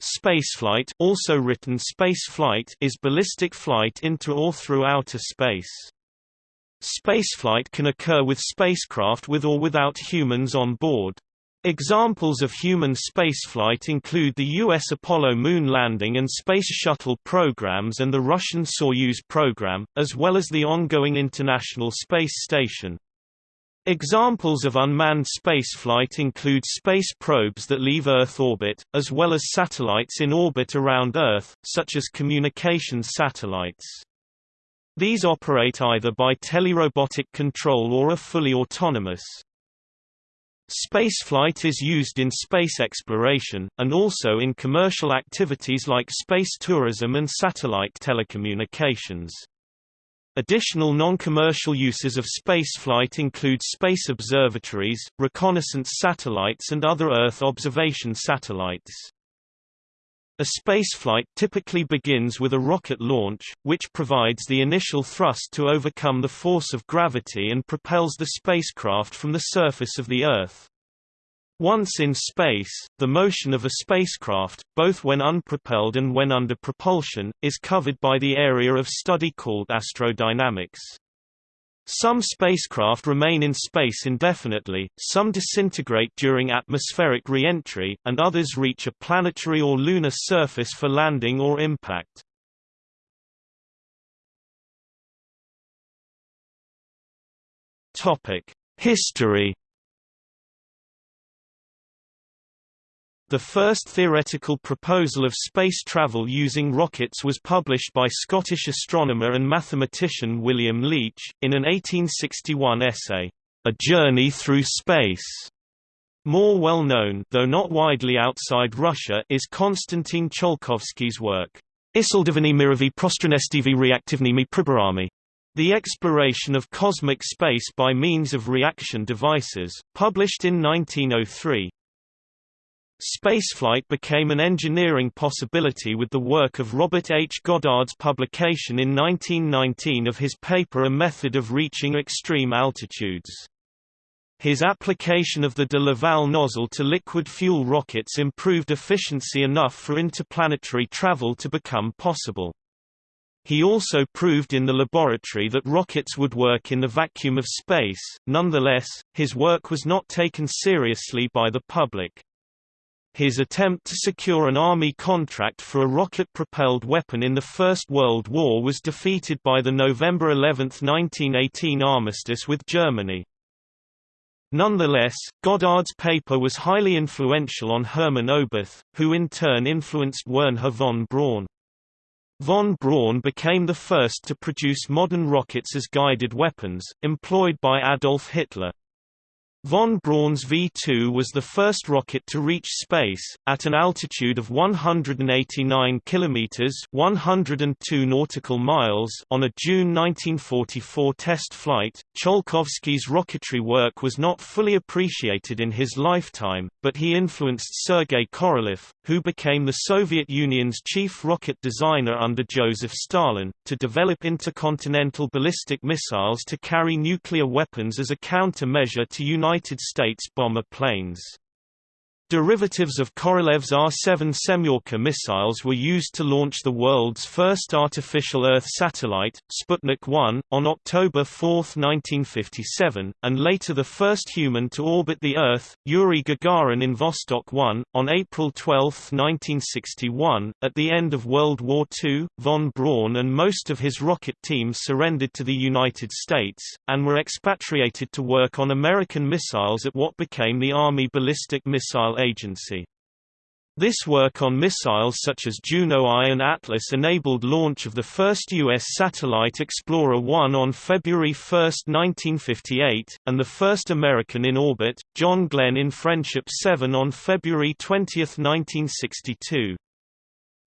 Spaceflight also written spaceflight is ballistic flight into or through outer space. Spaceflight can occur with spacecraft with or without humans on board. Examples of human spaceflight include the U.S. Apollo moon landing and Space Shuttle programs and the Russian Soyuz program, as well as the ongoing International Space Station. Examples of unmanned spaceflight include space probes that leave Earth orbit, as well as satellites in orbit around Earth, such as communications satellites. These operate either by telerobotic control or are fully autonomous. Spaceflight is used in space exploration, and also in commercial activities like space tourism and satellite telecommunications. Additional non-commercial uses of spaceflight include space observatories, reconnaissance satellites and other Earth observation satellites. A spaceflight typically begins with a rocket launch, which provides the initial thrust to overcome the force of gravity and propels the spacecraft from the surface of the Earth. Once in space, the motion of a spacecraft, both when unpropelled and when under propulsion, is covered by the area of study called astrodynamics. Some spacecraft remain in space indefinitely, some disintegrate during atmospheric re-entry, and others reach a planetary or lunar surface for landing or impact. History The first theoretical proposal of space travel using rockets was published by Scottish astronomer and mathematician William Leitch, in an 1861 essay, A Journey Through Space. More well known though not widely outside Russia is Konstantin Tsiolkovsky's work, Isildivany mirovi prostranestivi reactivnymi priborami. The Exploration of Cosmic Space by Means of Reaction Devices, published in 1903. Spaceflight became an engineering possibility with the work of Robert H. Goddard's publication in 1919 of his paper A Method of Reaching Extreme Altitudes. His application of the de Laval nozzle to liquid fuel rockets improved efficiency enough for interplanetary travel to become possible. He also proved in the laboratory that rockets would work in the vacuum of space, nonetheless, his work was not taken seriously by the public. His attempt to secure an army contract for a rocket-propelled weapon in the First World War was defeated by the November 11, 1918 armistice with Germany. Nonetheless, Goddard's paper was highly influential on Hermann Oberth, who in turn influenced Wernher von Braun. Von Braun became the first to produce modern rockets as guided weapons, employed by Adolf Hitler. Von Braun's V-2 was the first rocket to reach space, at an altitude of 189 kilometers (102 nautical miles) on a June 1944 test flight. Tsiolkovsky's rocketry work was not fully appreciated in his lifetime, but he influenced Sergei Korolev, who became the Soviet Union's chief rocket designer under Joseph Stalin, to develop intercontinental ballistic missiles to carry nuclear weapons as a countermeasure to United United States bomber planes. Derivatives of Korolev's R-7 Semyorka missiles were used to launch the world's first artificial Earth satellite, Sputnik 1, on October 4, 1957, and later the first human to orbit the Earth, Yuri Gagarin in Vostok 1, on April 12, 1961. At the end of World War II, von Braun and most of his rocket team surrendered to the United States, and were expatriated to work on American missiles at what became the Army Ballistic Agency. This work on missiles such as Juno I and Atlas enabled launch of the first U.S. satellite Explorer 1 on February 1, 1958, and the first American in orbit, John Glenn in Friendship 7 on February 20, 1962.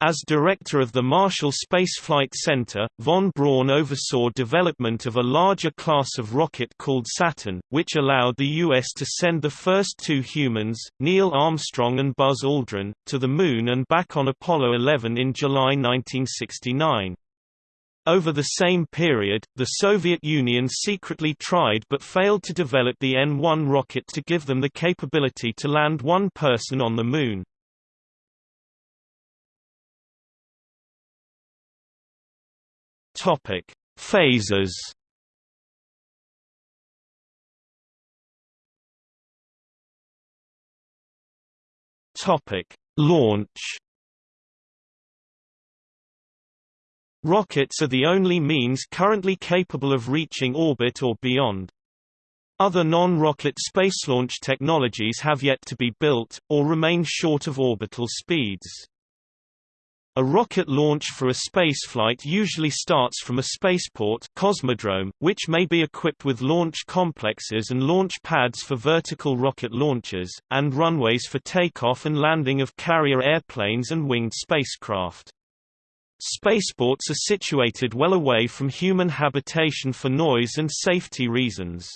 As director of the Marshall Space Flight Center, von Braun oversaw development of a larger class of rocket called Saturn, which allowed the U.S. to send the first two humans, Neil Armstrong and Buzz Aldrin, to the Moon and back on Apollo 11 in July 1969. Over the same period, the Soviet Union secretly tried but failed to develop the N-1 rocket to give them the capability to land one person on the Moon. Topic: Phases. Topic: Launch. Rockets are the only means currently capable of reaching orbit or beyond. Other non-rocket space launch technologies have yet to be built, or remain short of orbital speeds. A rocket launch for a spaceflight usually starts from a spaceport cosmodrome, which may be equipped with launch complexes and launch pads for vertical rocket launches, and runways for takeoff and landing of carrier airplanes and winged spacecraft. Spaceports are situated well away from human habitation for noise and safety reasons.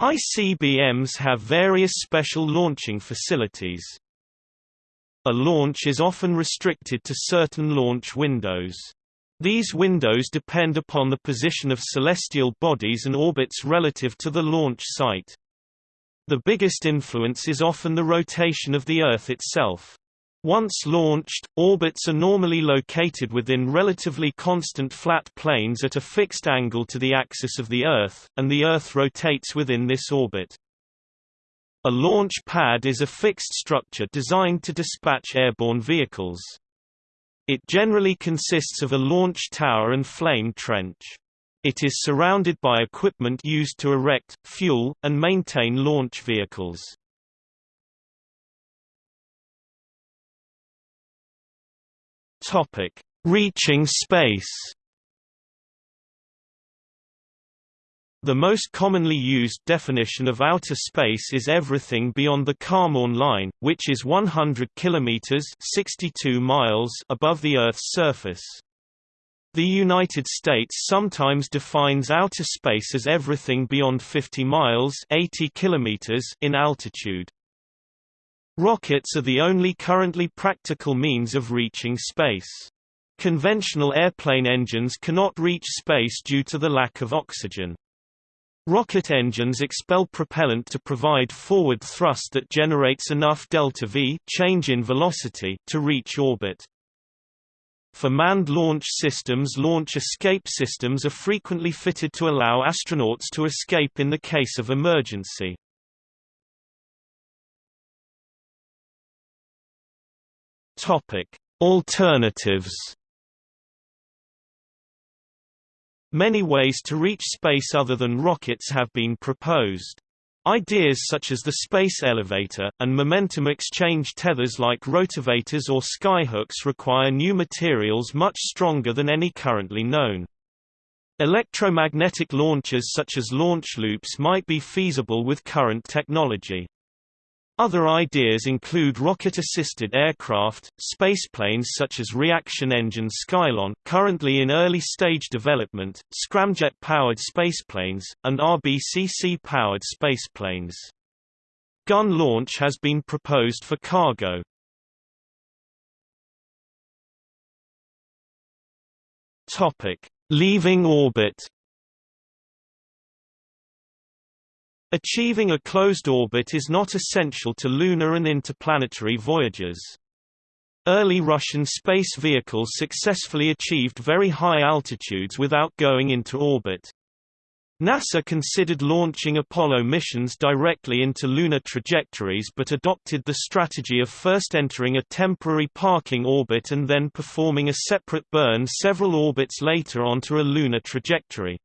ICBMs have various special launching facilities. A launch is often restricted to certain launch windows. These windows depend upon the position of celestial bodies and orbits relative to the launch site. The biggest influence is often the rotation of the Earth itself. Once launched, orbits are normally located within relatively constant flat planes at a fixed angle to the axis of the Earth, and the Earth rotates within this orbit. A launch pad is a fixed structure designed to dispatch airborne vehicles. It generally consists of a launch tower and flame trench. It is surrounded by equipment used to erect, fuel, and maintain launch vehicles. Reaching space. The most commonly used definition of outer space is everything beyond the Kármán line, which is 100 kilometers (62 miles) above the Earth's surface. The United States sometimes defines outer space as everything beyond 50 miles (80 kilometers) in altitude. Rockets are the only currently practical means of reaching space. Conventional airplane engines cannot reach space due to the lack of oxygen. Rocket engines expel propellant to provide forward thrust that generates enough delta-v change in velocity to reach orbit. For manned launch systems launch escape systems are frequently fitted to allow astronauts to escape in the case of emergency. Alternatives Many ways to reach space other than rockets have been proposed. Ideas such as the space elevator, and momentum exchange tethers like rotovators or skyhooks require new materials much stronger than any currently known. Electromagnetic launchers such as launch loops might be feasible with current technology. Other ideas include rocket-assisted aircraft, spaceplanes such as reaction engine Skylon currently in early-stage development, scramjet-powered spaceplanes, and RBCC-powered spaceplanes. Gun launch has been proposed for cargo. Leaving orbit Achieving a closed orbit is not essential to lunar and interplanetary voyages. Early Russian space vehicles successfully achieved very high altitudes without going into orbit. NASA considered launching Apollo missions directly into lunar trajectories but adopted the strategy of first entering a temporary parking orbit and then performing a separate burn several orbits later onto a lunar trajectory.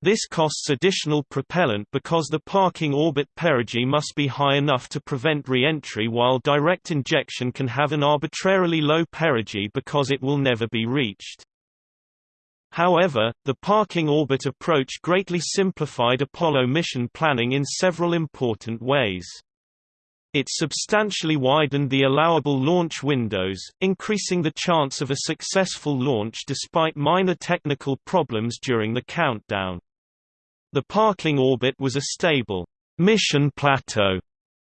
This costs additional propellant because the parking orbit perigee must be high enough to prevent re-entry while direct injection can have an arbitrarily low perigee because it will never be reached. However, the parking orbit approach greatly simplified Apollo mission planning in several important ways. It substantially widened the allowable launch windows, increasing the chance of a successful launch despite minor technical problems during the countdown. The parking orbit was a stable mission plateau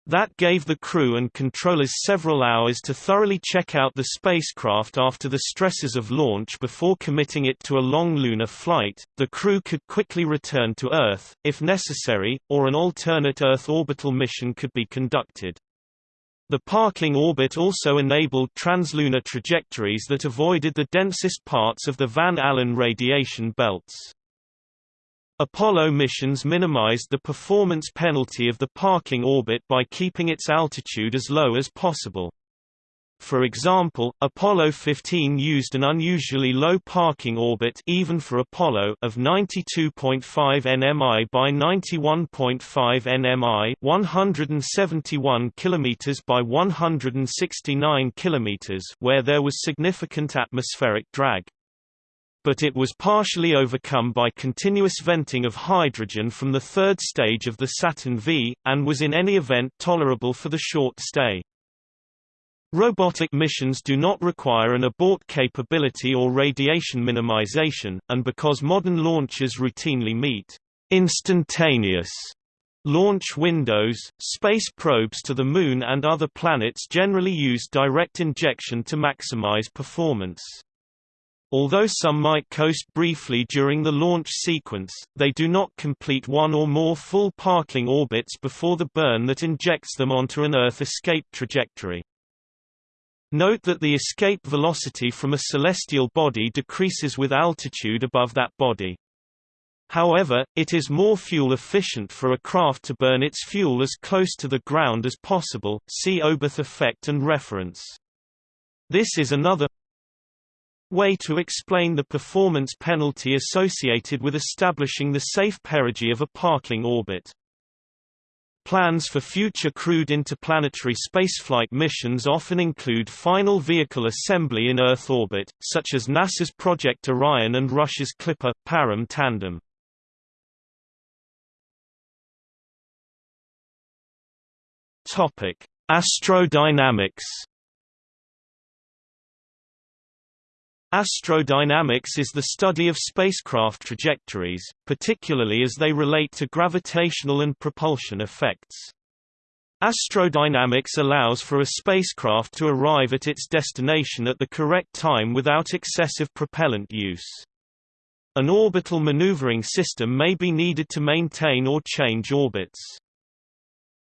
that gave the crew and controllers several hours to thoroughly check out the spacecraft after the stresses of launch before committing it to a long lunar flight. The crew could quickly return to Earth, if necessary, or an alternate Earth orbital mission could be conducted. The parking orbit also enabled translunar trajectories that avoided the densest parts of the Van Allen radiation belts. Apollo missions minimized the performance penalty of the parking orbit by keeping its altitude as low as possible. For example, Apollo 15 used an unusually low parking orbit even for Apollo of 92.5 nmi by 91.5 nmi, 171 km by 169 km, where there was significant atmospheric drag. But it was partially overcome by continuous venting of hydrogen from the third stage of the Saturn V, and was in any event tolerable for the short stay. Robotic missions do not require an abort capability or radiation minimization, and because modern launchers routinely meet instantaneous launch windows, space probes to the Moon and other planets generally use direct injection to maximize performance. Although some might coast briefly during the launch sequence, they do not complete one or more full parking orbits before the burn that injects them onto an Earth escape trajectory. Note that the escape velocity from a celestial body decreases with altitude above that body. However, it is more fuel efficient for a craft to burn its fuel as close to the ground as possible see Oberth effect and reference. This is another way to explain the performance penalty associated with establishing the safe perigee of a parking orbit. Plans for future crewed interplanetary spaceflight missions often include final vehicle assembly in Earth orbit, such as NASA's Project Orion and Russia's Kliper – Parom tandem. Astrodynamics Astrodynamics is the study of spacecraft trajectories, particularly as they relate to gravitational and propulsion effects. Astrodynamics allows for a spacecraft to arrive at its destination at the correct time without excessive propellant use. An orbital maneuvering system may be needed to maintain or change orbits.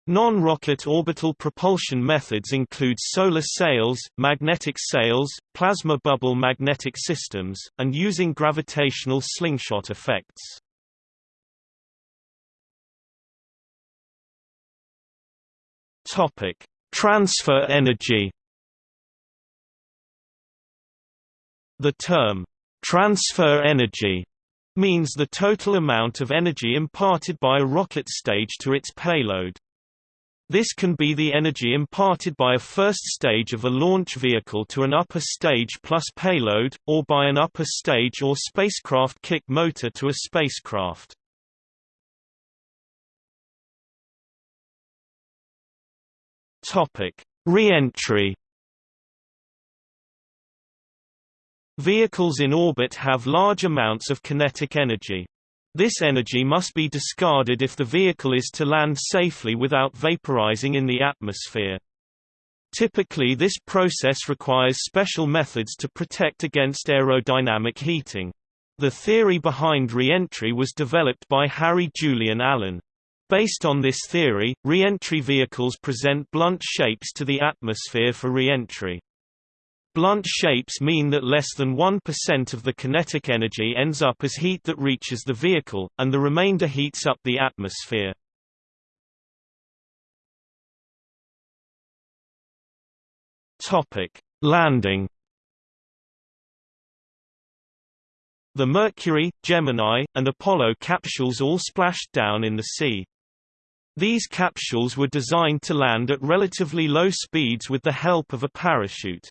Non-rocket orbital propulsion methods include solar sails, magnetic sails, plasma bubble magnetic systems, and using gravitational slingshot effects. Topic: Transfer energy. The term transfer energy means the total amount of energy imparted by a rocket stage to its payload. This can be the energy imparted by a first stage of a launch vehicle to an upper stage plus payload, or by an upper stage or spacecraft kick motor to a spacecraft. Re-entry Vehicles in orbit have large amounts of kinetic energy. This energy must be discarded if the vehicle is to land safely without vaporizing in the atmosphere. Typically this process requires special methods to protect against aerodynamic heating. The theory behind re-entry was developed by Harry Julian Allen. Based on this theory, re-entry vehicles present blunt shapes to the atmosphere for re-entry. Blunt shapes mean that less than 1% of the kinetic energy ends up as heat that reaches the vehicle, and the remainder heats up the atmosphere. Landing The Mercury, Gemini, and Apollo capsules all splashed down in the sea. These capsules were designed to land at relatively low speeds with the help of a parachute.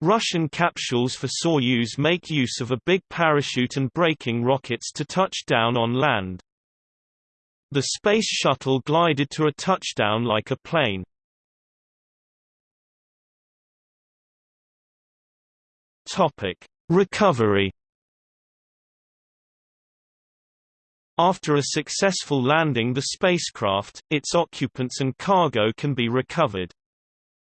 Russian capsules for Soyuz make use of a big parachute and braking rockets to touch down on land. The Space Shuttle glided to a touchdown like a plane. Recovery After a successful landing the spacecraft, its occupants and cargo can be recovered.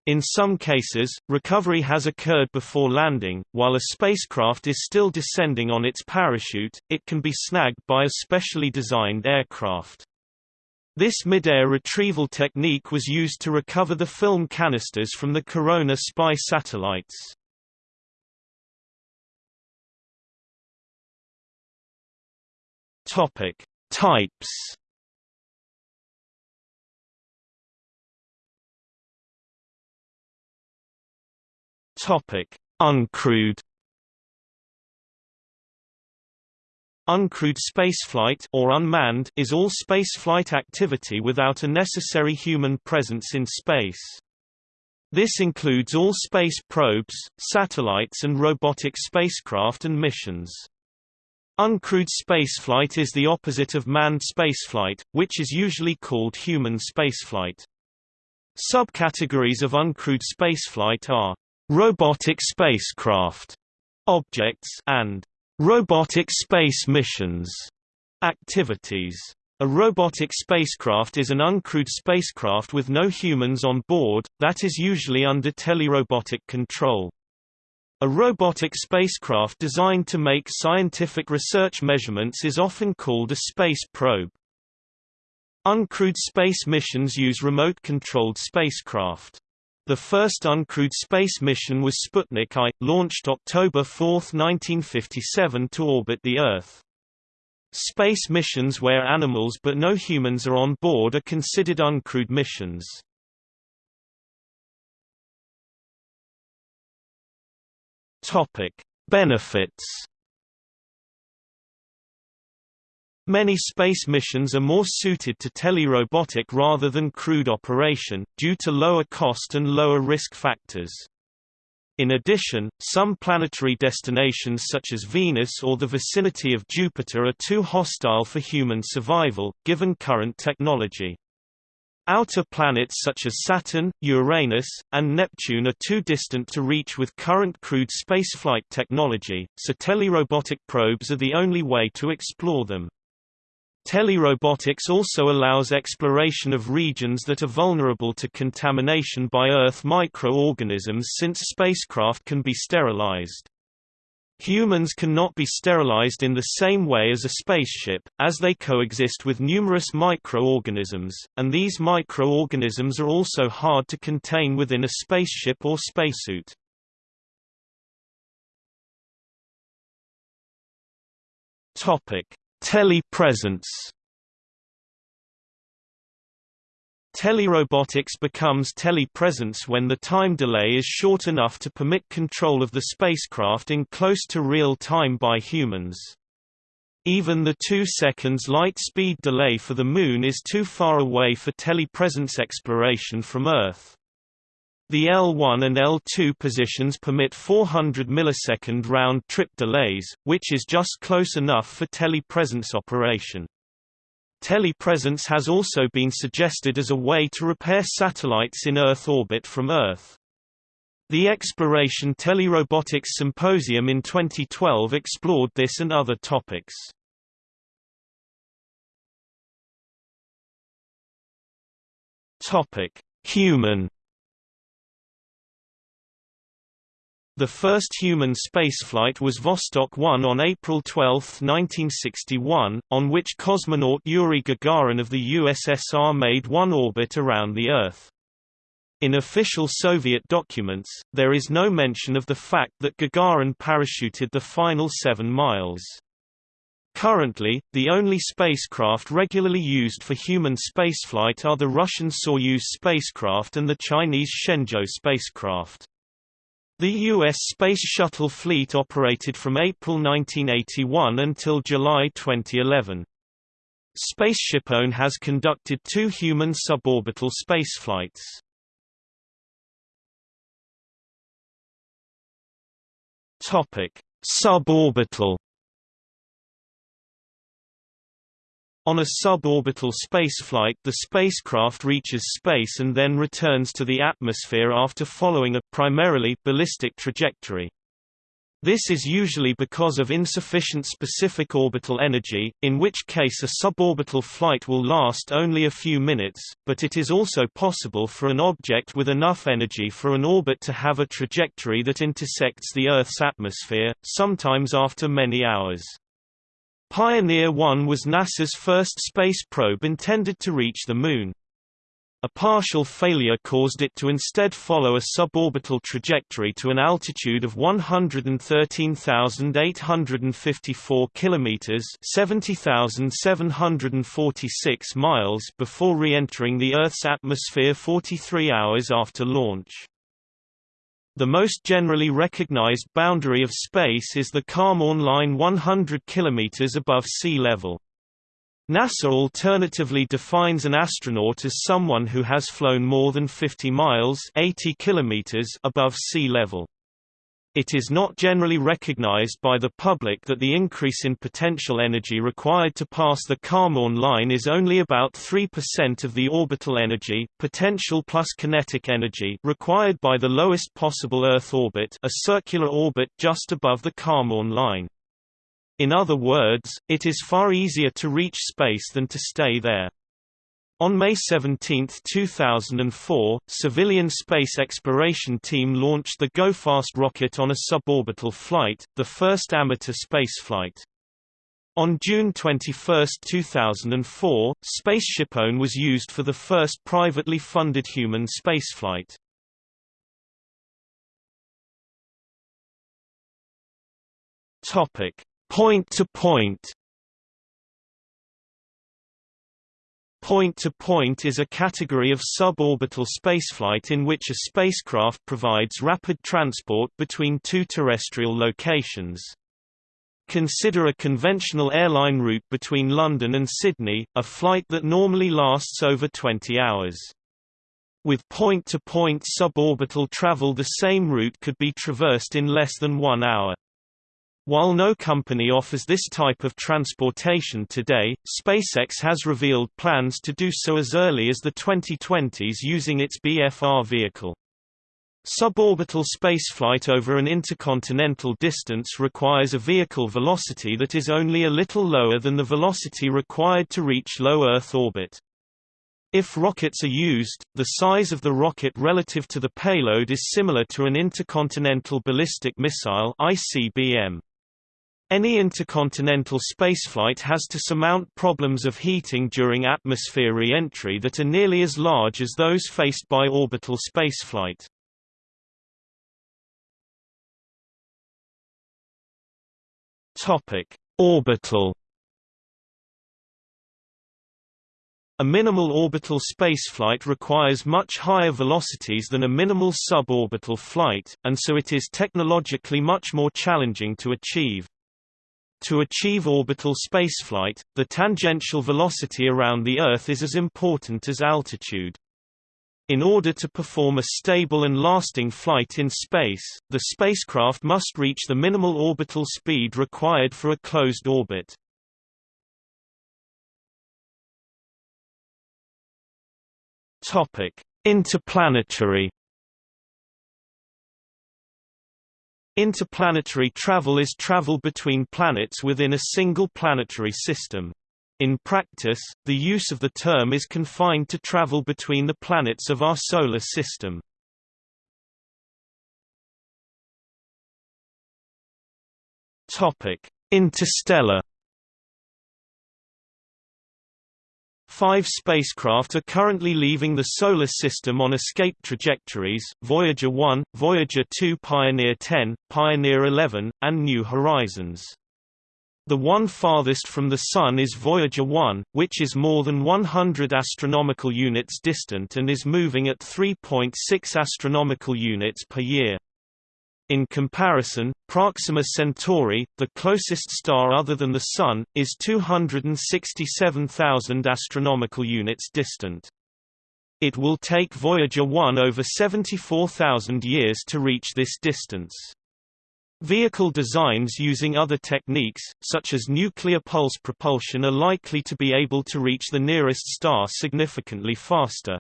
In some cases, recovery has occurred before landing, while a spacecraft is still descending on its parachute, it can be snagged by a specially designed aircraft. This mid-air retrieval technique was used to recover the film canisters from the Corona spy satellites. Topic: Types. Topic: Uncrewed. Uncrewed spaceflight or unmanned is all spaceflight activity without a necessary human presence in space. This includes all space probes, satellites and robotic spacecraft and missions. Uncrewed spaceflight is the opposite of manned spaceflight, which is usually called human spaceflight. Subcategories of uncrewed spaceflight are robotic spacecraft objects and robotic space missions activities. A robotic spacecraft is an uncrewed spacecraft with no humans on board, that is usually under telerobotic control. A robotic spacecraft designed to make scientific research measurements is often called a space probe. Uncrewed space missions use remote-controlled spacecraft. The first uncrewed space mission was Sputnik I, launched October 4, 1957 to orbit the Earth. Space missions where animals but no humans are on board are considered uncrewed missions. Benefits. Many space missions are more suited to telerobotic rather than crewed operation, due to lower cost and lower risk factors. In addition, some planetary destinations such as Venus or the vicinity of Jupiter are too hostile for human survival, given current technology. Outer planets such as Saturn, Uranus, and Neptune are too distant to reach with current crewed spaceflight technology, so telerobotic probes are the only way to explore them. Telerobotics also allows exploration of regions that are vulnerable to contamination by Earth microorganisms since spacecraft can be sterilized. Humans cannot be sterilized in the same way as a spaceship, as they coexist with numerous microorganisms, and these microorganisms are also hard to contain within a spaceship or spacesuit. Topic: Telepresence Telerobotics becomes telepresence when the time delay is short enough to permit control of the spacecraft in close to real time by humans. Even the 2 seconds light speed delay for the Moon is too far away for telepresence exploration from Earth. The L1 and L2 positions permit 400 millisecond round-trip delays, which is just close enough for telepresence operation. Telepresence has also been suggested as a way to repair satellites in Earth orbit from Earth. The Exploration Telerobotics Symposium in 2012 explored this and other topics. Topic: Human The first human spaceflight was Vostok 1 on April 12, 1961, on which cosmonaut Yuri Gagarin of the USSR made one orbit around the Earth. In official Soviet documents, there is no mention of the fact that Gagarin parachuted the final seven miles. Currently, the only spacecraft regularly used for human spaceflight are the Russian Soyuz spacecraft and the Chinese Shenzhou spacecraft. The U.S. Space Shuttle fleet operated from April 1981 until July 2011. SpaceshipOne has conducted two human suborbital spaceflights. Topic: Suborbital On a suborbital spaceflight the spacecraft reaches space and then returns to the atmosphere after following a primarily ballistic trajectory. This is usually because of insufficient specific orbital energy, in which case a suborbital flight will last only a few minutes, but it is also possible for an object with enough energy for an orbit to have a trajectory that intersects the Earth's atmosphere, sometimes after many hours. Pioneer 1 was NASA's first space probe intended to reach the Moon. A partial failure caused it to instead follow a suborbital trajectory to an altitude of 113,854 kilometers (70,746 miles) before re-entering the Earth's atmosphere 43 hours after launch. The most generally recognized boundary of space is the Kármán line 100 km above sea level. NASA alternatively defines an astronaut as someone who has flown more than 50 miles 80 kilometers above sea level. It is not generally recognized by the public that the increase in potential energy required to pass the Kármán line is only about 3% of the orbital energy potential plus kinetic energy required by the lowest possible Earth orbit a circular orbit just above the Kármán line. In other words, it is far easier to reach space than to stay there. On May 17, 2004, civilian space exploration team launched the GoFast rocket on a suborbital flight, the first amateur spaceflight. On June 21, 2004, SpaceshipOne was used for the first privately funded human spaceflight. Topic: Point-to-point Point-to-point is a category of suborbital spaceflight in which a spacecraft provides rapid transport between two terrestrial locations. Consider a conventional airline route between London and Sydney, a flight that normally lasts over 20 hours. With point-to-point -point suborbital travel the same route could be traversed in less than one hour. While no company offers this type of transportation today, SpaceX has revealed plans to do so as early as the 2020s using its BFR vehicle. Suborbital spaceflight over an intercontinental distance requires a vehicle velocity that is only a little lower than the velocity required to reach low Earth orbit. If rockets are used, the size of the rocket relative to the payload is similar to an intercontinental ballistic missile ICBM. Any intercontinental spaceflight has to surmount problems of heating during atmosphere re-entry that are nearly as large as those faced by orbital spaceflight. Orbital A minimal orbital spaceflight requires much higher velocities than a minimal suborbital flight, and so it is technologically much more challenging to achieve. To achieve orbital spaceflight, the tangential velocity around the Earth is as important as altitude. In order to perform a stable and lasting flight in space, the spacecraft must reach the minimal orbital speed required for a closed orbit. Interplanetary Interplanetary travel is travel between planets within a single planetary system. In practice, the use of the term is confined to travel between the planets of our Solar System. Interstellar Five spacecraft are currently leaving the Solar System on escape trajectories, Voyager 1, Voyager 2 Pioneer 10, Pioneer 11, and New Horizons. The one farthest from the Sun is Voyager 1, which is more than 100 astronomical units distant and is moving at 3.6 astronomical units per year. In comparison, Proxima Centauri, the closest star other than the Sun, is 267,000 astronomical units distant. It will take Voyager 1 over 74,000 years to reach this distance. Vehicle designs using other techniques, such as nuclear pulse propulsion are likely to be able to reach the nearest star significantly faster.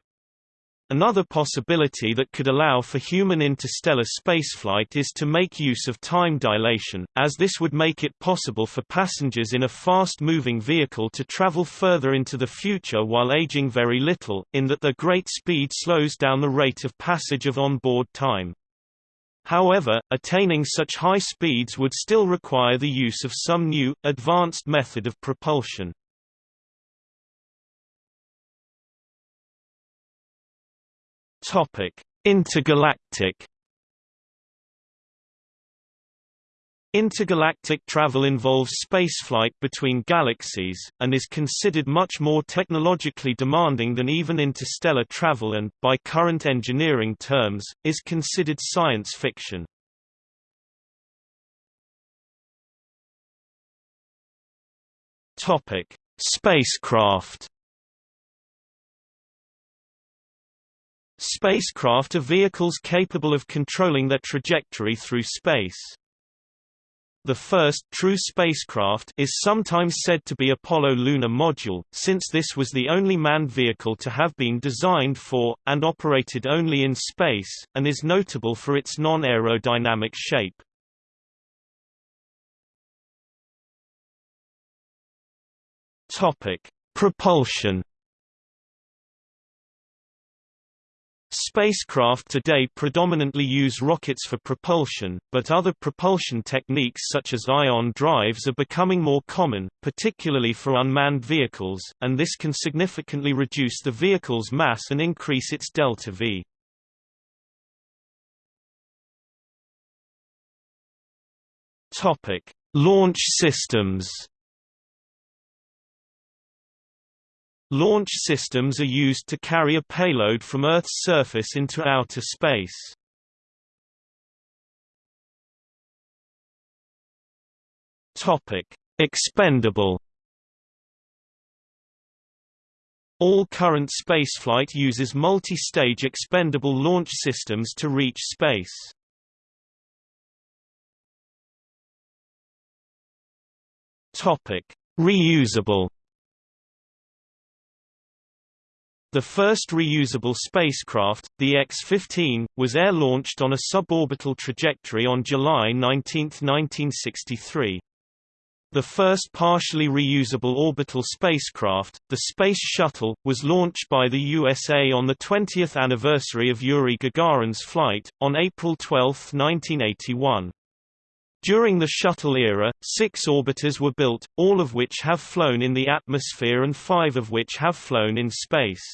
Another possibility that could allow for human interstellar spaceflight is to make use of time dilation, as this would make it possible for passengers in a fast-moving vehicle to travel further into the future while aging very little, in that their great speed slows down the rate of passage of onboard time. However, attaining such high speeds would still require the use of some new, advanced method of propulsion. Intergalactic Intergalactic travel involves spaceflight between galaxies, and is considered much more technologically demanding than even interstellar travel and, by current engineering terms, is considered science fiction. Spacecraft Spacecraft are vehicles capable of controlling their trajectory through space. The first true spacecraft is sometimes said to be Apollo lunar module, since this was the only manned vehicle to have been designed for, and operated only in space, and is notable for its non-aerodynamic shape. Propulsion Spacecraft today predominantly use rockets for propulsion, but other propulsion techniques such as ion drives are becoming more common, particularly for unmanned vehicles, and this can significantly reduce the vehicle's mass and increase its delta-v. Launch systems Launch systems are used to carry a payload from Earth's surface into outer space. Topic: Expendable. All current spaceflight uses multi-stage expendable launch systems to reach space. Topic: Reusable. The first reusable spacecraft, the X-15, was air-launched on a suborbital trajectory on July 19, 1963. The first partially reusable orbital spacecraft, the Space Shuttle, was launched by the USA on the 20th anniversary of Yuri Gagarin's flight, on April 12, 1981. During the shuttle era, six orbiters were built, all of which have flown in the atmosphere and five of which have flown in space.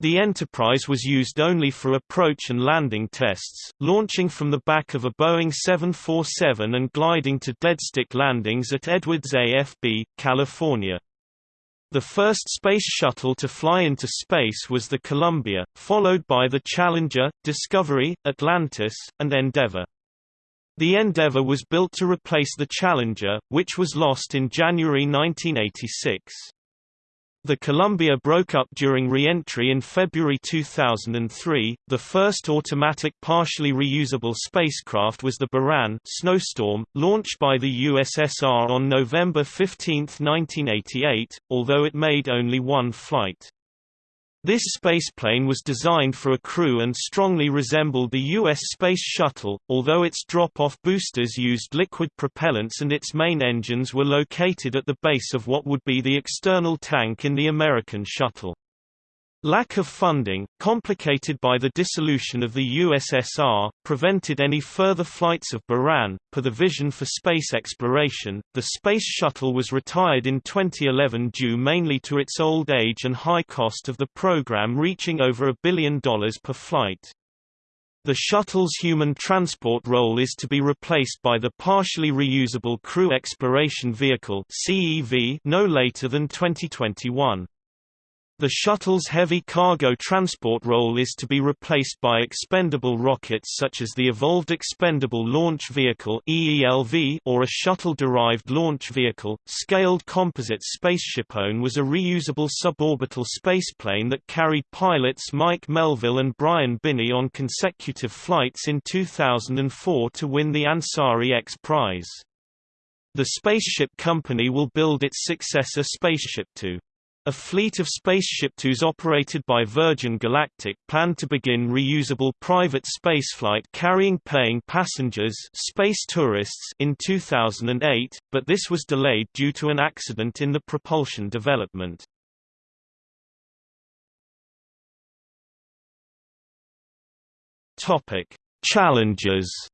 The Enterprise was used only for approach and landing tests, launching from the back of a Boeing 747 and gliding to deadstick landings at Edwards AFB, California. The first space shuttle to fly into space was the Columbia, followed by the Challenger, Discovery, Atlantis, and Endeavour. The Endeavour was built to replace the Challenger, which was lost in January 1986. The Columbia broke up during re-entry in February 2003. The first automatic partially reusable spacecraft was the Buran Snowstorm, launched by the USSR on November 15, 1988, although it made only one flight. This spaceplane was designed for a crew and strongly resembled the U.S. Space Shuttle, although its drop-off boosters used liquid propellants and its main engines were located at the base of what would be the external tank in the American shuttle. Lack of funding, complicated by the dissolution of the USSR, prevented any further flights of Buran. Per the Vision for Space Exploration, the Space Shuttle was retired in 2011 due mainly to its old age and high cost of the program reaching over a billion dollars per flight. The shuttle's human transport role is to be replaced by the Partially Reusable Crew Exploration Vehicle no later than 2021. The shuttle's heavy cargo transport role is to be replaced by expendable rockets such as the Evolved Expendable Launch Vehicle or a shuttle-derived launch vehicle. Scaled Composite Spaceshipone was a reusable suborbital spaceplane that carried pilots Mike Melvill and Brian Binnie on consecutive flights in 2004 to win the Ansari X Prize. The Spaceship Company will build its successor Spaceship Two. A fleet of Spaceship Twos operated by Virgin Galactic planned to begin reusable private spaceflight carrying paying passengers space tourists in 2008, but this was delayed due to an accident in the propulsion development. Challenges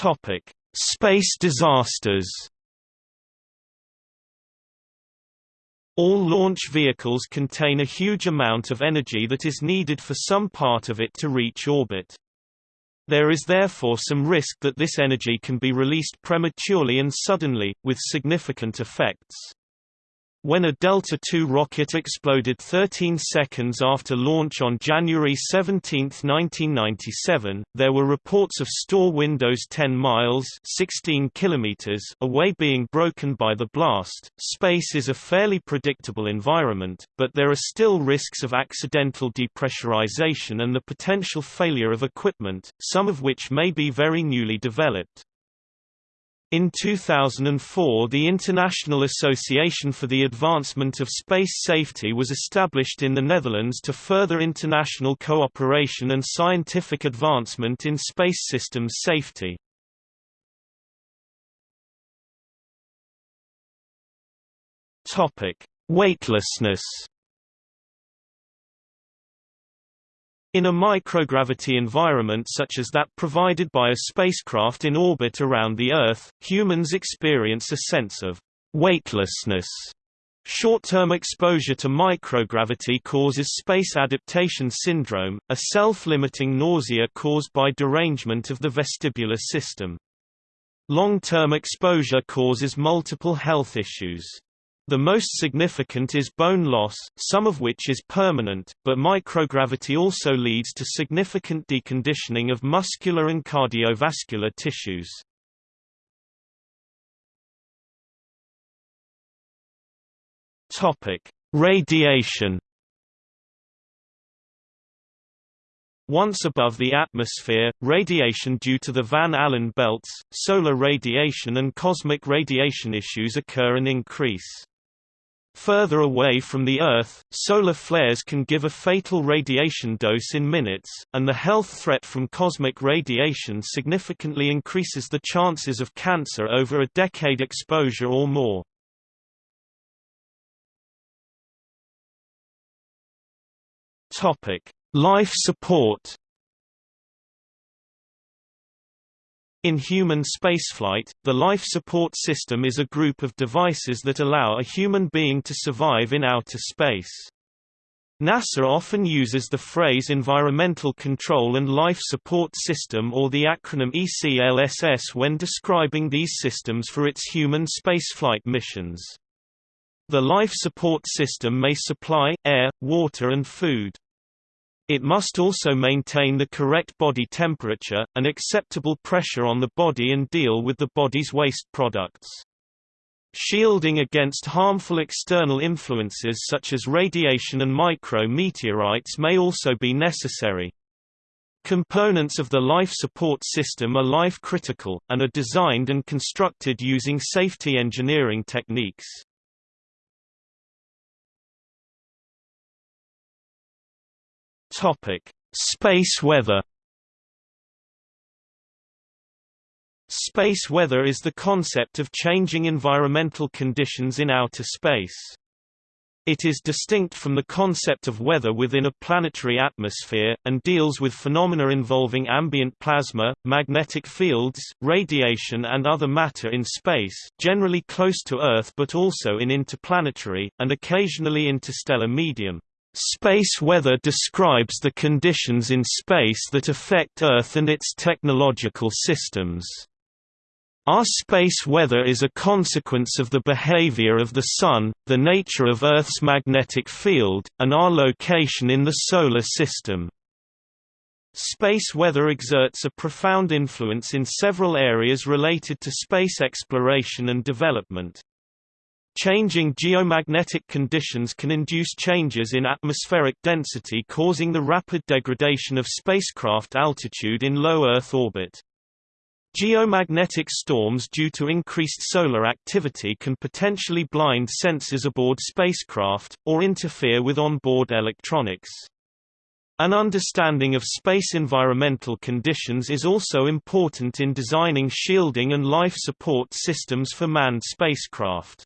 Topic: Space disasters. All launch vehicles contain a huge amount of energy that is needed for some part of it to reach orbit. There is therefore some risk that this energy can be released prematurely and suddenly, with significant effects. When a Delta II rocket exploded 13 seconds after launch on January 17, 1997, there were reports of store windows 10 miles 16 kilometers away being broken by the blast. Space is a fairly predictable environment, but there are still risks of accidental depressurization and the potential failure of equipment, some of which may be very newly developed. In 2004 the International Association for the Advancement of Space Safety was established in the Netherlands to further international cooperation and scientific advancement in space systems safety. Weightlessness In a microgravity environment such as that provided by a spacecraft in orbit around the Earth, humans experience a sense of weightlessness. Short-term exposure to microgravity causes space adaptation syndrome, a self-limiting nausea caused by derangement of the vestibular system. Long-term exposure causes multiple health issues. The most significant is bone loss, some of which is permanent, but microgravity also leads to significant deconditioning of muscular and cardiovascular tissues. Topic: Radiation Once above the atmosphere, radiation due to the Van Allen belts, solar radiation and cosmic radiation issues occur and increase. Further away from the Earth, solar flares can give a fatal radiation dose in minutes, and the health threat from cosmic radiation significantly increases the chances of cancer over a decade exposure or more. Life support In human spaceflight, the life support system is a group of devices that allow a human being to survive in outer space. NASA often uses the phrase Environmental Control and Life Support System or the acronym ECLSS when describing these systems for its human spaceflight missions. The life support system may supply, air, water and food. It must also maintain the correct body temperature, an acceptable pressure on the body and deal with the body's waste products. Shielding against harmful external influences such as radiation and micro-meteorites may also be necessary. Components of the life support system are life-critical, and are designed and constructed using safety engineering techniques. Topic: Space weather. Space weather is the concept of changing environmental conditions in outer space. It is distinct from the concept of weather within a planetary atmosphere, and deals with phenomena involving ambient plasma, magnetic fields, radiation and other matter in space, generally close to Earth but also in interplanetary, and occasionally interstellar medium. Space weather describes the conditions in space that affect Earth and its technological systems. Our space weather is a consequence of the behavior of the Sun, the nature of Earth's magnetic field, and our location in the Solar System. Space weather exerts a profound influence in several areas related to space exploration and development. Changing geomagnetic conditions can induce changes in atmospheric density causing the rapid degradation of spacecraft altitude in low Earth orbit. Geomagnetic storms due to increased solar activity can potentially blind sensors aboard spacecraft, or interfere with onboard electronics. An understanding of space environmental conditions is also important in designing shielding and life support systems for manned spacecraft.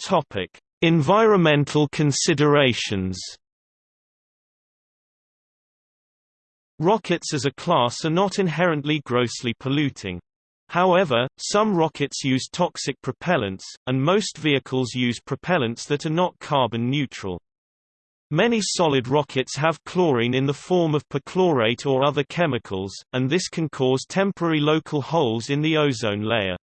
Topic: Environmental considerations. Rockets as a class are not inherently grossly polluting. However, some rockets use toxic propellants, and most vehicles use propellants that are not carbon neutral. Many solid rockets have chlorine in the form of perchlorate or other chemicals, and this can cause temporary local holes in the ozone layer.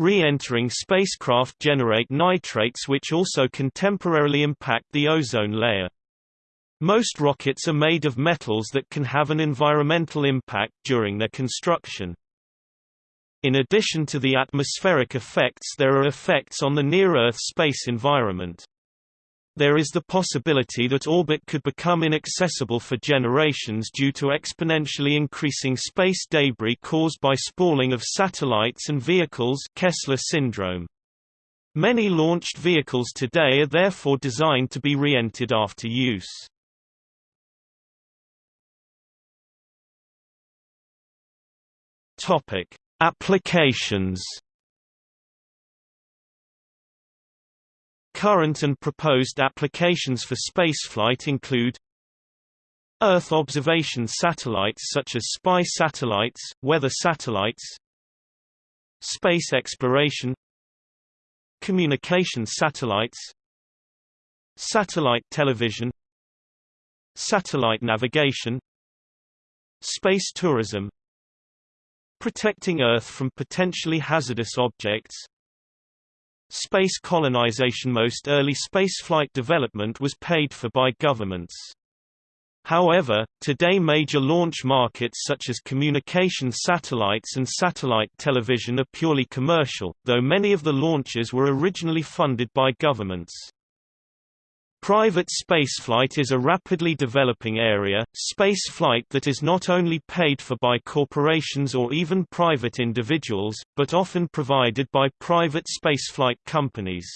Re-entering spacecraft generate nitrates which also can temporarily impact the ozone layer. Most rockets are made of metals that can have an environmental impact during their construction. In addition to the atmospheric effects there are effects on the near-Earth space environment. There is the possibility that orbit could become inaccessible for generations due to exponentially increasing space debris caused by spalling of satellites and vehicles Kessler syndrome. Many launched vehicles today are therefore designed to be re-entered after use. Topic: Applications. Current and proposed applications for spaceflight include Earth observation satellites such as spy satellites, weather satellites Space exploration Communication satellites Satellite television Satellite navigation Space tourism Protecting Earth from potentially hazardous objects Space colonization Most early spaceflight development was paid for by governments. However, today major launch markets such as communication satellites and satellite television are purely commercial, though many of the launches were originally funded by governments. Private spaceflight is a rapidly developing area, spaceflight that is not only paid for by corporations or even private individuals, but often provided by private spaceflight companies.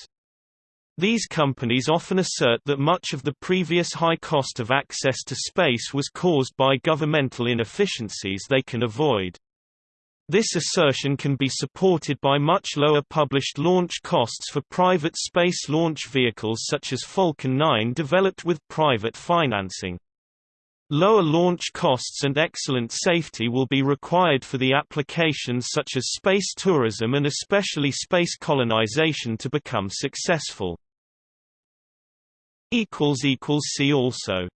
These companies often assert that much of the previous high cost of access to space was caused by governmental inefficiencies they can avoid. This assertion can be supported by much lower published launch costs for private space launch vehicles such as Falcon 9 developed with private financing. Lower launch costs and excellent safety will be required for the applications such as space tourism and especially space colonization to become successful. See also